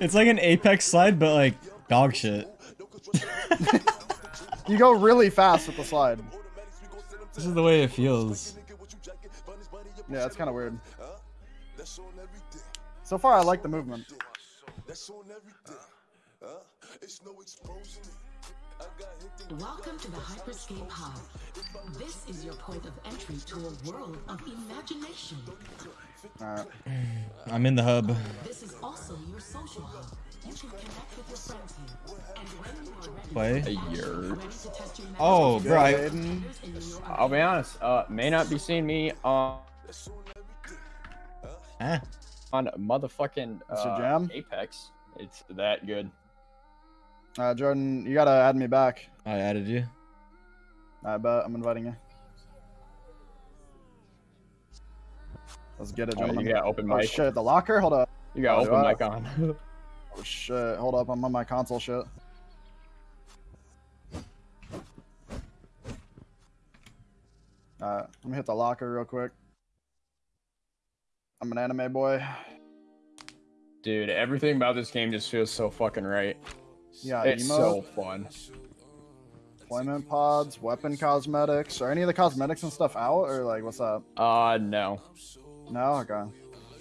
It's like an Apex slide, but like dog shit. You go really fast with the slide. This is the way it feels. Yeah, that's kind of weird. So far, I like the movement. Welcome to the Hyperscape Hub. This is your point of entry to a world of imagination. Alright. I'm in the hub. This is also your social hub. You can connect with your friends here. And when you are ready, Play. A year. ready to test your Oh, bro. I, Aiden. in New York, I'll be honest. Uh, may not be seeing me on eh. on motherfucking uh, jam? Apex. It's that good. Uh, Jordan, you gotta add me back. I added you. I bet I'm inviting you. Let's get it, Oh, gentlemen. you got open Oh mic. shit, the locker? Hold up. You got Oh, open mic on. Oh shit, hold up, I'm on my console shit. Alright, let me hit the locker real quick. I'm an anime boy. Dude, everything about this game just feels so fucking right. Yeah, it's emo, so fun. deployment pods, weapon cosmetics. Are any of the cosmetics and stuff out, or like what's up? Uh, no. No, okay.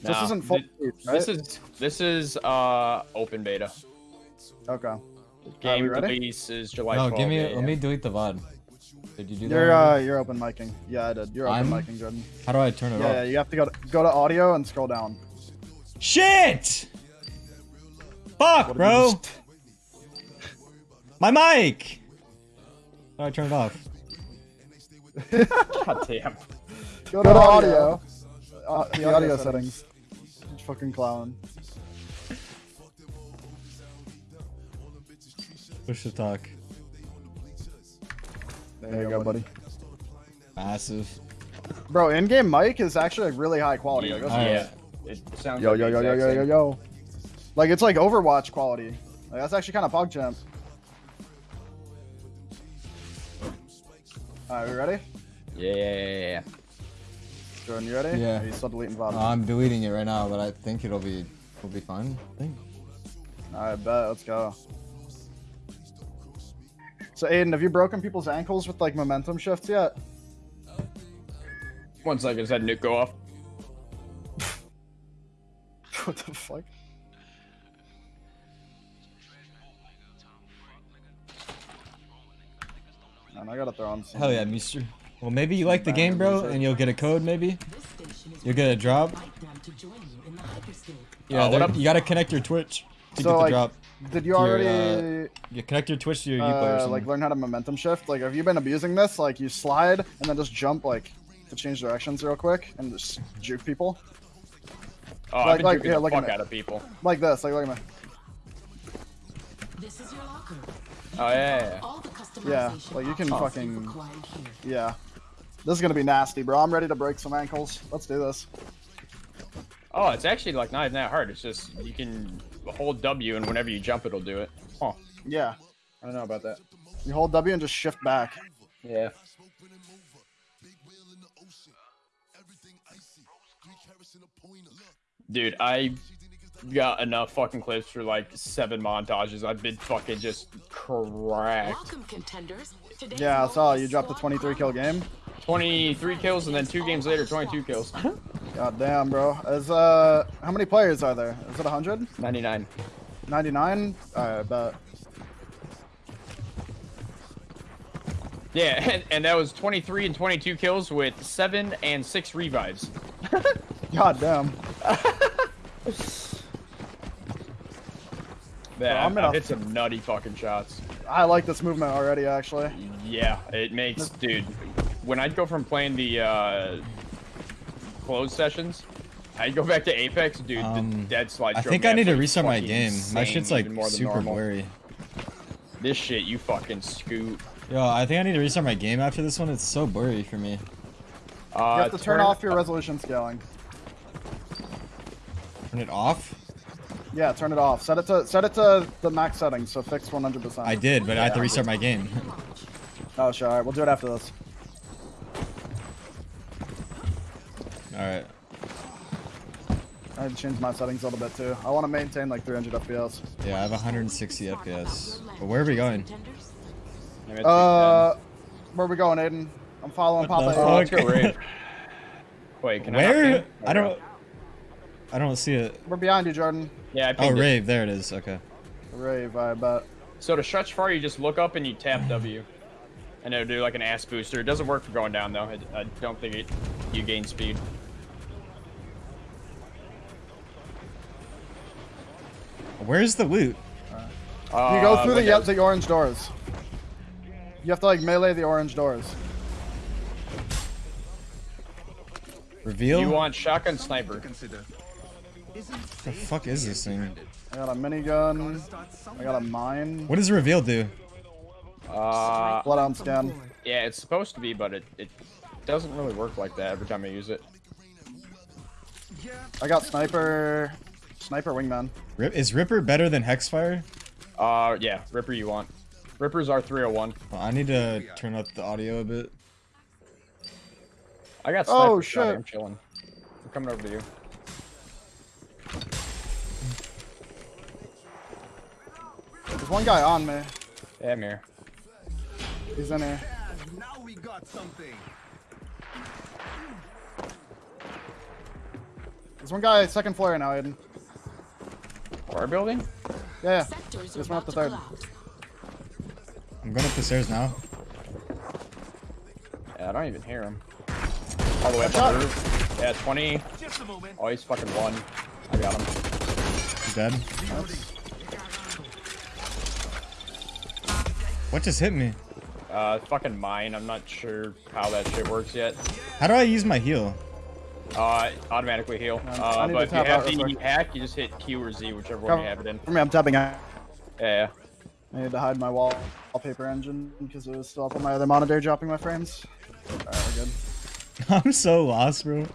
This isn't full. thi- release, right? This is this is uh open beta. okay. Game we ready? release is July. No, 12th, give me. yeah, Let yeah. me delete the VOD. Did you do that? You're already? uh, you're open micing. Yeah, I did. You're open I'm- micing, Jordan. How do I turn it Yeah, yeah, you have to go to, go to audio and scroll down. Shit! Fuck, What bro. just- My mic. How do I turn it off? God damn. Go to audio. Uh, the audio settings. Fucking clown. Push to talk. There you go, buddy. Massive. Bro, in-game mic is actually like really high quality. Like, that's- yeah. It sounds Yo, like yo, yo, yo, yo, yo, yo. Like it's like Overwatch quality. Like that's actually kind of PogChamp. Alright, we ready? Yeah, yeah, yeah, yeah. Jordan, you ready? Yeah. Are you still deleting VOD? I'm deleting it right now, but I think it'll be it'll be fine. I think. Alright, bet. Let's go. So, Aiden, have you broken people's ankles with like momentum shifts yet? One second, just had nuke go off. what the fuck? Man, I gotta throw on some. Hell yeah, Mister. Well, maybe you like the game, bro, and you'll get a code. Maybe this station is you'll get a drop. invite them to join you in the Hyperscape. Yeah, Uh, what there- up? you gotta connect your Twitch to So, get the like, drop. Did you to your, already You connect your Twitch to your Uplay or uh, something. like learn how to momentum shift? Like, have you been abusing this? Like, you slide and then just jump like to change directions real quick and just juke people Oh, Like- I've been like, yeah, the fuck out of people. like this. Like, look at me. This is your locker. Oh, yeah, yeah, yeah. All the customization Yeah, like, you can options fucking- Yeah. This is gonna be nasty, bro. I'm ready to break some ankles. Let's do this. Oh, it's actually like not even that hard. It's just you can hold W and whenever you jump, it'll do it. Huh. Yeah. I don't know about that. You hold W and just shift back. Yeah. Dude, I got enough fucking clips for like seven montages. I've been fucking just cracked. Welcome, contenders. Today's Yeah, I goal saw you dropped a squad 23 kill power. game. 23 kills and then two games later, 22 kills. God damn, bro. Is uh, how many players are there? Is it 100? 99. 99? Alright, bet. Yeah, and, and that was 23 and 22 kills with seven and six revives. God damn. Man, I'm gonna- hit some nutty fucking shots. I like this movement already, actually. Yeah, it makes, dude. When I'd go from playing the uh, closed sessions, I'd go back to Apex, dude. Um, the dead slide. I think I need to restart my fucking game. My shit's like more super normal. blurry. This shit, you fucking scoot. Yo, I think I need to restart my game after this one. It's so blurry for me. Uh, You have to turn off your resolution scaling. Turn it off. Yeah, turn it off. Set it to set it to the max settings, so fix 100%. I did, but I have to restart my game. Oh, sure. Alright, we'll do it after this. All right. I had to change my settings a little bit too. I want to maintain like 300 FPS. Yeah, I have 160 FPS. But where are we going? Contenders? Maybe it's Uh, where are we going, Aiden? I'm following What the Papa. Oh, fuck? let's go rave. Wait, can I? Where? hop? I don't. I don't see it. We're behind you, Jordan. Yeah, I Oh, pinged it. rave. There it is. Okay. Rave, I bet. So to stretch far, you just look up and you tap W, and it'll do like an ass booster. It doesn't work for going down though. It, I don't think it, you gain speed. Where's the loot? Uh, You go through the, windows. the orange doors. You have to like melee the orange doors. Reveal. You want shotgun sniper? the fuck is this thing? I got a minigun. I got a mine. What does reveal do? Uh, Bloodhound scan. yeah, it's supposed to be, but it, it doesn't really work like that every time I use it. I got sniper. Sniper wingman. Rip is Ripper better than Hexfire? Uh, yeah, Ripper you want. Ripper's R301. Well, I need to turn up the audio a bit. I got sniper. Oh, shot, shit. I'm chilling. I'm coming over to you. There's one guy on me. Yeah, I'm here. He's in here. Now we got something. There's one guy second floor now, Aiden. Our building? Yeah, yeah. Sectors Just are went up the third. collapse. I'm going up the stairs now. Yeah, I don't even hear him. All the way up Watch on the roof. Yeah, 20. Just a moment. Oh, he's fucking one. I got him. He's dead. What just hit me? Uh, fucking mine. I'm not sure how that shit works yet. How do I use my heal? Uh, automatically heal. I Uh, need but to if you have out real the quick. hack, you just hit Q or Z, whichever one you have it in. for me, I'm tapping out. Yeah, I need to hide my wall wallpaper engine because it was still up on my other monitor dropping my frames. Alright, we're good. I'm so lost, bro.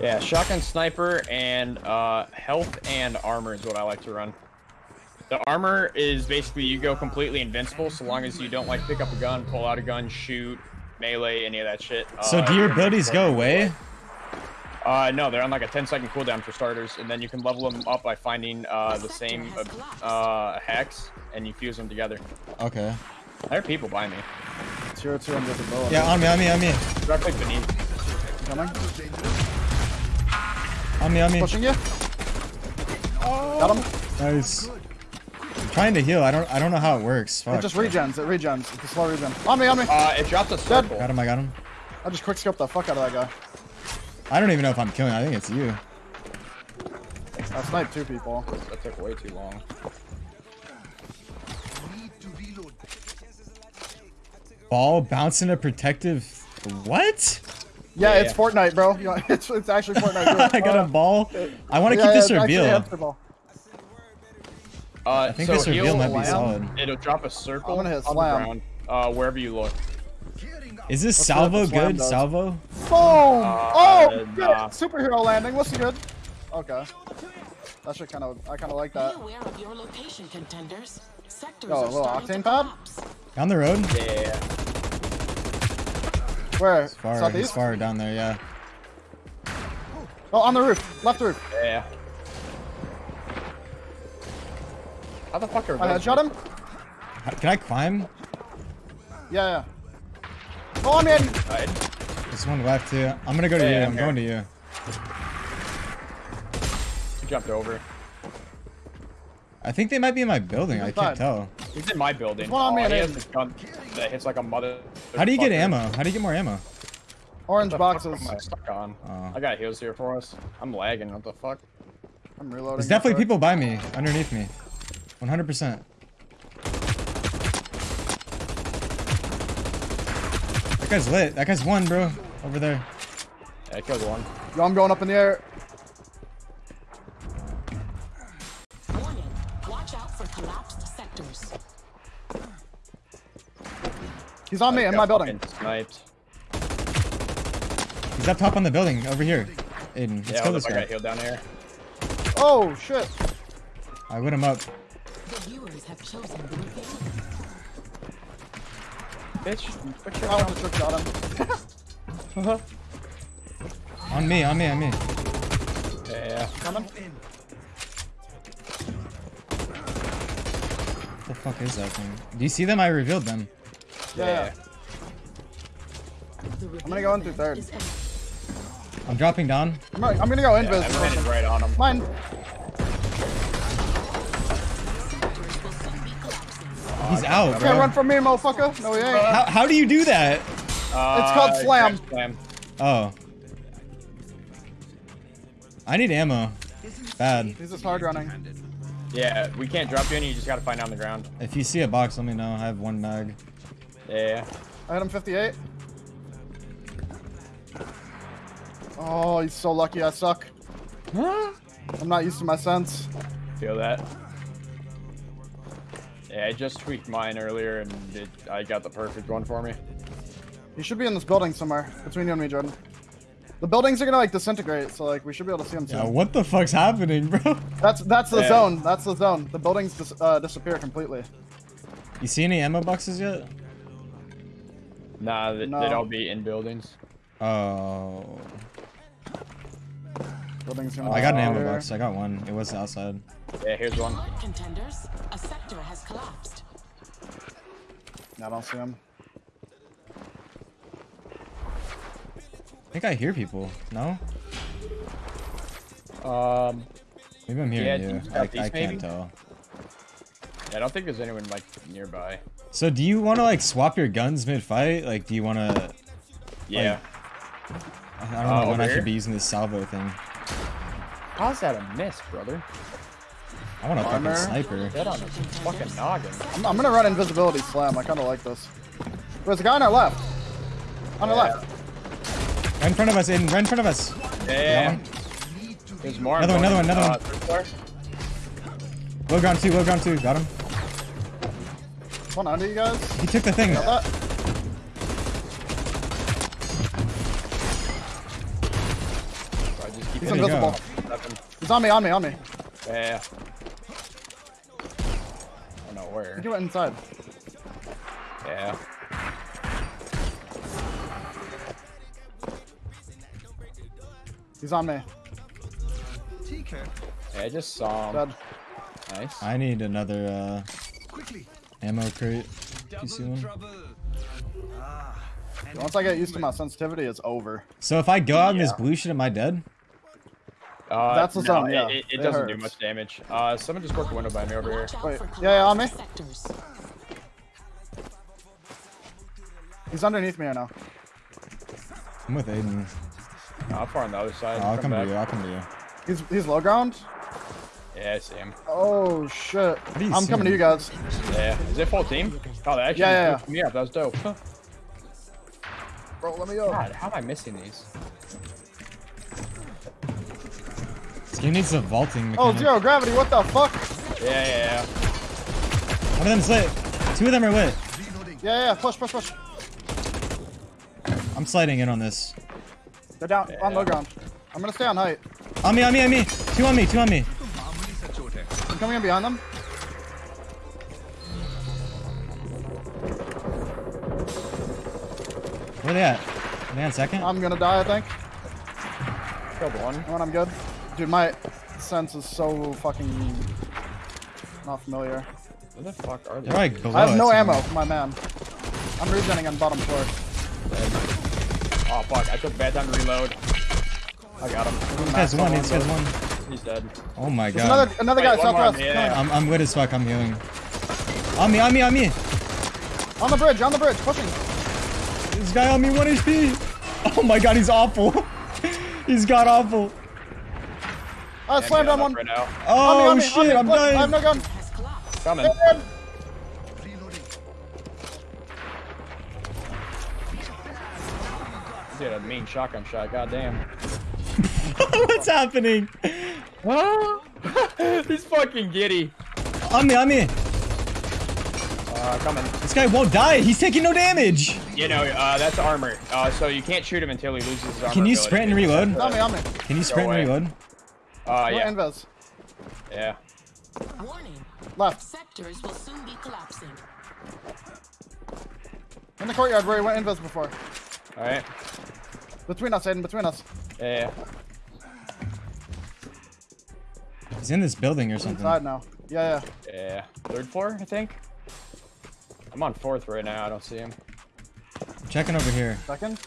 yeah. Shotgun sniper and uh, health and armor is what I like to run. The armor is basically you go completely invincible so long as you don't like pick up a gun, pull out a gun, shoot, melee, any of that shit. So Uh, do your abilities go away? Uh, no, they're on like a 10 second cooldown for starters, and then you can level them up by finding uh, the same uh, uh, hacks and you fuse them together. Okay. There are people by me. Zero two invisibility. Yeah, on me, on me, on me. Directly beneath. Coming. On me, on me. Pushing you. Got him. Nice. I'm trying to heal. I don't I don't know how it works. Fuck. It just regens. It regens. It's a slow regen. On me, on me. Uh, it dropped a circle. Got him, I got him. I just quick scoped the fuck out of that guy. I don't even know if I'm killing. I think it's you. I sniped two people. That took way too long. Need to reload. Ball bouncing a protective. What? Yeah, Yeah, it's yeah. Fortnite, bro. You know, it's, it's actually Fortnite. I got a Uh, ball. I want to yeah, keep this yeah, it's actually a reveal. hamster ball. Uh, I think so this reveal heal might be solid. It'll drop a circle I'm on the ground, uh, wherever you look. Is this Let's salvo good? does. Salvo? Boom! oh, good. nah. Superhero landing. What's good? Okay. That should kind of. I kind of like Be that. aware of your location, contenders. Sectors Oh, a little octane pad? collapse. Down the road? Yeah. Where? Far, he's Southeast? far down there, yeah. Oh, on the roof. Left roof. Yeah. How the fuck are I those? headshot him. Can I climb? Yeah, yeah. Oh, I'm in. Right. There's one left too. I'm gonna go to Yeah, you. I'm I'm here. going to you. He jumped over. I think they might be in my building. I can't tell. He's in my building. one on oh, and he has this gun that hits like a mother. How do you get ammo? How do you get more ammo? Orange What the fuck boxes. am I stuck on? Oh. I got heals here for us. I'm lagging. What the fuck? I'm reloading. There's definitely people by me, underneath me. 100%. That guy's lit. That guy's one, bro. Over there. Yeah, I killed one. Yo, I'm going up in the air. Warning. Watch out for collapsed sectors. He's on me I in my building. Sniped. He's up top on the building, over here. Aiden, let's Yeah, kill hold this up, I guy. got healed down here. Oh shit. I lit him up. Bitch, put your I almost trick shot him. On me, on me, on me. Yeah. Coming. What the fuck is that thing? Do you see them? I revealed them. Yeah. yeah. The I'm gonna go in through third. I'm dropping down. I'm, gonna- I'm gonna go Yeah, invis. I'm right on him. Mine. Sectors will soon be collapsing. He's out, Can't bro. run from me, motherfucker. No, he ain't. How, how do you do that? Uh, It's called slam. slam. Oh. I need ammo. Bad. He's just hard running. Yeah, we can't drop you any. You just gotta find out on the ground. If you see a box, let me know. I have one mag. Yeah. I hit him 58. Oh, he's so lucky I suck. I'm not used to my sense. Feel that. Yeah, I just tweaked mine earlier and it, I got the perfect one for me. He should be in this building somewhere between you and me, Jordan. The buildings are gonna like disintegrate, so like we should be able to see him soon. Yeah, what the fuck's happening, bro? That's that's the Yeah. zone. That's the zone. The buildings dis uh, disappear completely. You see any ammo boxes yet? Nah, th No. they'd all be in buildings. Oh. Buildings gonna I got an ammo disappear. box. I got one. It was outside. Yeah, here's one. Contenders, a sector has collapsed. I don't see him. I think I hear people. No? Um, Maybe I'm hearing Yeah, you. you I, got I can't maybe? tell. I don't think there's anyone like nearby. So do you want to like swap your guns mid-fight? Like, do you want to? Yeah. I don't know Uh, when over I should be using this salvo thing. How's that a miss, brother? I want a fucking Armor. sniper. Dead on his fucking noggin. I'm, I'm gonna run invisibility slam. I kind of like this. There's a guy on our left. On our left. Right in front of us, in right in front of us. Yeah. one. There's more. Another one, another one, another Uh, one. third floor? Low ground two, low ground two. Got him. One under you guys. He took the thing. Got that? So I just keep He's invisible. go. Nothing. He's on me, on me, on me. Yeah. I don't know where. He went inside. Yeah. He's on me. TK, Yeah, I just saw him. Dead. Nice. I need another uh, quickly. ammo crate. You see Double one? trouble. Ah, Once I get used to my sensitivity, it's over. So if I go out in this blue shit, am I dead? Uh, That's the no, zone, it- yeah. It, it, It doesn't do much damage. Uh, someone just broke the window by me over here. Wait, yeah, yeah, on me. He's underneath me right now. I'm with Aiden. No, I'm far on the other side. Oh, I'll come to you. I'll come to you. He's he's low ground. Yeah, I see him. Oh shit. I'm see coming to you guys. Yeah. Is it full team? Oh, that actually Yeah, yeah, yeah, me up. That was dope. Huh. Bro, let me go. God, how am I missing these? This game needs a vaulting Oh, mechanic. zero gravity. What the fuck? Yeah, yeah, yeah. One of them's lit. Two of them are lit. reloading. Yeah, yeah. Push, push, push. I'm sliding in on this. They're down on Yeah. low ground. I'm gonna stay on height. On me, on me, on me. Two on me, two on me. Marmuli Sachote. I'm coming in behind them. Where they at? Are they on second? I'm gonna die, I think. Killed one. When I'm good. Dude, my sense is so fucking not familiar. Where the fuck are they? They're like below I have no ammo for my man. I'm regenning on bottom floor. Oh fuck! I took bad time to reload. I got him. This guy's one, this guy's one. He's dead. Oh my There's god. another another guy Wait, one more on southwest. me, yeah. coming. I'm, I'm good as fuck, I'm healing. On me, on me, on me. On the bridge, on the bridge, pushing. This guy on me, 1 HP. Oh my god, he's awful. he's got awful. I Yeah, slammed me on one. Right now. Oh on me, on shit, me. I'm Look, I have dying. no gun. Has collapsed. Coming. Dead. Reloading. Dude, a mean shotgun shot. God damn. What's happening? He's fucking giddy. On me, on me. Uh, coming. This guy won't die. He's taking no damage. You know, uh, that's armor. Uh, so you can't shoot him until he loses his armor. Can you ability. sprint and reload? On me, on me. Can you sprint and away. reload? Uh, We're yeah, invis. yeah. Warning. Left. Sectors will soon be collapsing. In the courtyard where he went invis before. All right. Between us, Aiden, between us. Yeah. yeah. He's in this building or something. Inside now. Yeah, yeah. Yeah, third floor, I think. I'm on fourth right now. I don't see him. I'm checking over here. Second.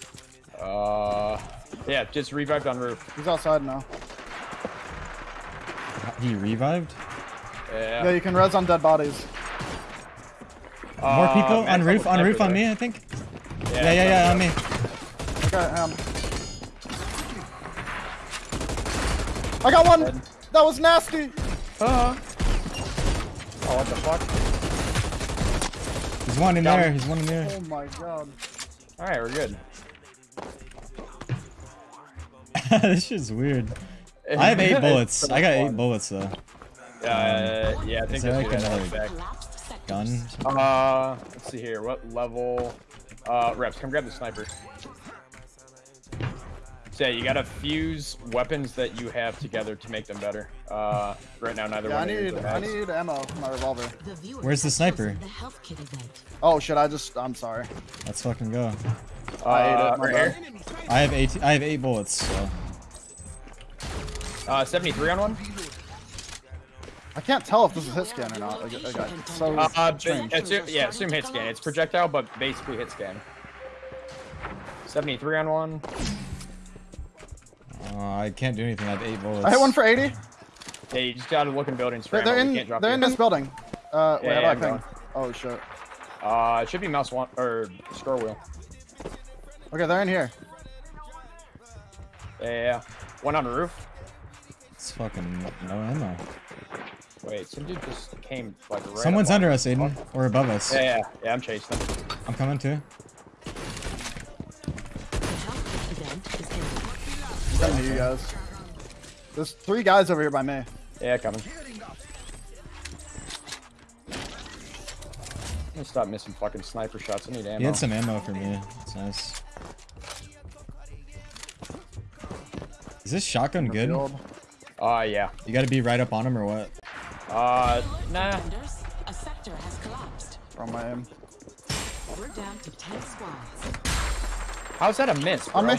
Uh, yeah, just revived on roof. He's outside now. He revived. Yeah. Yeah, you can res on dead bodies. More people man, on roof. On roof sniper on me. I think. Yeah, yeah, yeah, on me. Okay, um. I got one! Dead. That was nasty! Uh, oh, what the fuck? He's one in Down. there. He's one in there. Oh my god. All right, we're good. this shit's weird. I have eight bullets. I got eight bullets though. Uh, yeah, I think Is there that's like another Back. Collapsed sectors. Gun. Uh, let's see here. What level? Uh, reps, come grab the sniper. So yeah, you gotta fuse weapons that you have together to make them better. Uh, right now neither Yeah, I one of need you I need ammo for my revolver. Where's the sniper? chosen The health kit event. Oh shit, I just I'm sorry. Let's fucking go. I ate Uh, it, right here. I have eight. I have eight bullets. So. Uh, 73 on one. I can't tell if this is hit scan or not. Like, like, it's so Uh, uh, strange. assume, yeah, assume hit scan. It's projectile, but basically hit scan. 73 on one. Uh, I can't do anything. I have eight bullets. I hit one for 80. Yeah, you just gotta look in buildings for They're, they're in can't drop they're in this building. Uh, wait, Yeah, how do yeah, I I'm ping? going. Oh shit. Uh, it should be mouse one or scroll wheel. Okay, they're in here. Yeah, yeah, yeah. One on the roof. It's fucking no ammo. Wait, some dude just came like right. Someone's under me. us, Aiden, or above us. Yeah, yeah, yeah. I'm chasing them. I'm coming too. The health kit event is ended. I'm coming to you guys. There's three guys over here by me. Yeah, coming. I'm gonna stop missing fucking sniper shots. I need ammo. He had some ammo for me. It's nice. Is this shotgun good? Field. Uh, yeah. You gotta be right up on him or what? Uh, nah. Defenders, a sector has collapsed. From my aim. We're down to 10 squads. How's that a miss, bro? On me.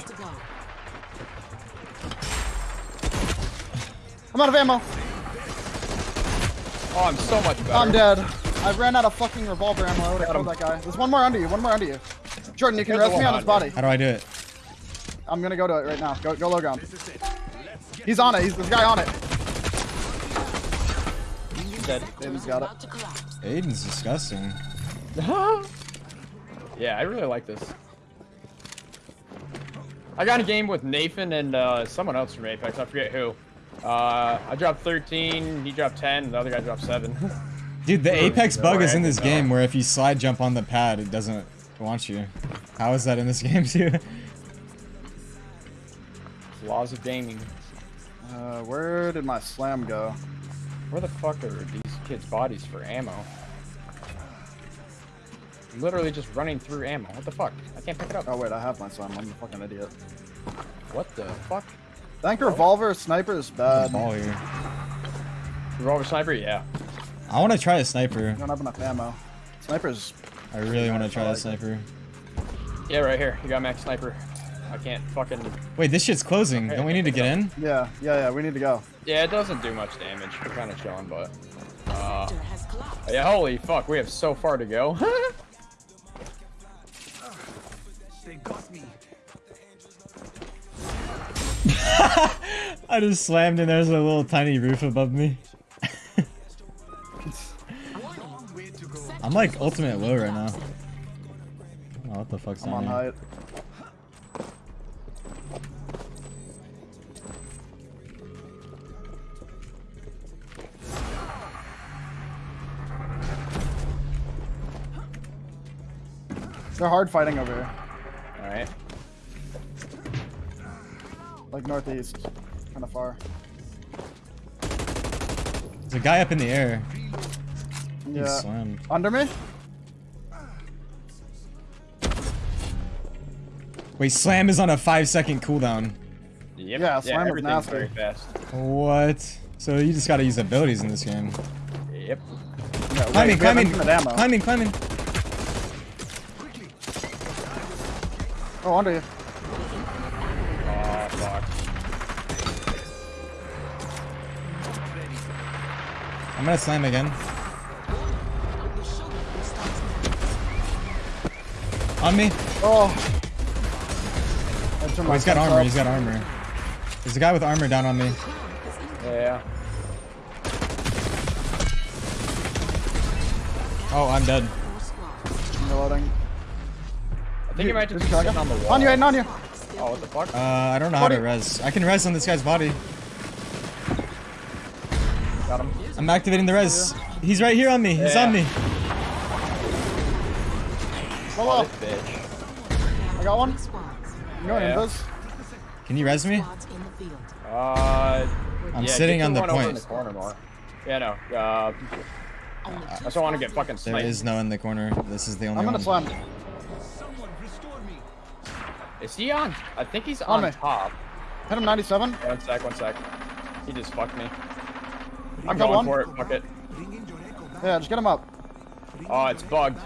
I'm out of ammo. Oh, I'm so much better. I'm dead. I ran out of fucking revolver ammo. I would've Got killed him. that guy. There's one more under you. One more under you. Jordan, you can There's rest me on his body. How do I do it? I'm gonna go to it right now. Go, go low ground. He's on it. He's this guy on it. Dead. Aiden's got it. About. Aiden's disgusting. yeah, I really like this. I got a game with Nathan and uh, someone else from Apex. I forget who. Uh, I dropped 13, he dropped 10, the other guy dropped 7. Dude, the Apex bug is in this No. game where if you slide jump on the pad, it doesn't want you. How is that in this game too? Laws of gaming. Uh, where did my slam go? Where the fuck are these kids' bodies for ammo? Literally just running through ammo. What the fuck? I can't pick it up. Oh wait, I have my slam. I'm a fucking idiot. What the fuck? I think revolver sniper is bad. Ball here. Revolver sniper? Yeah. I want to try a sniper. I don't have enough ammo. Sniper's I really want to try I a like it. sniper. Yeah, right here. You got max sniper. I can't fucking. Wait, this shit's closing. Don't we need to get in? yeah, yeah, yeah. We need to go. Yeah, it doesn't do much damage. We're kind of chilling, but. Uh, Sector has collapsed. yeah, holy fuck, we have so far to go. They got me. I just slammed and there's a little tiny roof above me. Warning. Way to go. I'm like ultimate low right now. Oh, what the fuck's I'm down on They're hard fighting over here. Alright. Like northeast. Kind of far. There's a guy up in the air. He Yeah. slammed. Under me? Wait, slam is on a five second cooldown. Yep. Yeah, slam is everything's nasty. very fast. What? So you just gotta use abilities in this game. Yep. Yeah, wait, Climbing, we climbing, climbing, climbing. Oh, under you. Oh, fuck. I'm gonna slam again. The shoulder starts now. On me. Oh. Oh, he's got armor. up. He's got armor. There's a guy with armor down on me. Yeah. Oh, I'm dead. Think he might just be sitting on the wall. On you, Aiden, on you. Oh, what the fuck? Uh, I don't know how to Buddy. res. I can res on this guy's body. Got him. I'm activating the res. He's right here on me. He's Yeah. on me. Low, bitch. I got one. Three squads. You know Yeah. invis. Can you res me? Squads in the field. Uh, I'm yeah, sitting on the one over in point. the corner more. Yeah, no. Uh, Only I just don't want to get fucking There sniped. is no in the corner. This is the only I'm gonna one. slam. Someone restore me. Is he on? I think he's On on top. Hit him 97. One sec, one sec. He just fucked me. I I'm got going one. for it. Fuck it. Bringing your echo back. Yeah, just get him up. Oh, it's bugged.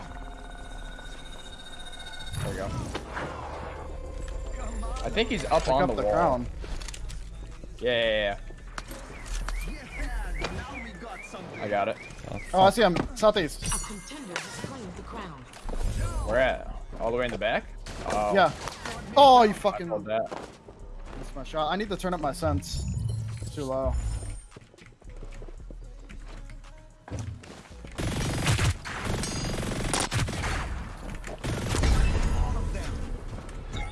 There we go. I think he's up Pick on up the, the wall. crown. Yeah, yeah, yeah, Yeah, now we got something. yeah. I got it. Oh, I see him. Southeast. A contender has claimed the crown. Where at? All the way in the back? Oh, Yeah. Oh, you fucking called that. missed my shot. I need to turn up my sense. It's too low.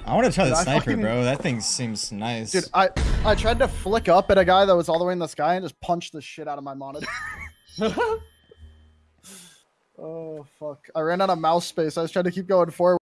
I want to try the Dude, I sniper, fucking- bro. That thing seems nice. Dude, I I tried to flick up at a guy that was all the way in the sky and just punched the shit out of my monitor. oh fuck! I ran out of mouse space. I was trying to keep going forward.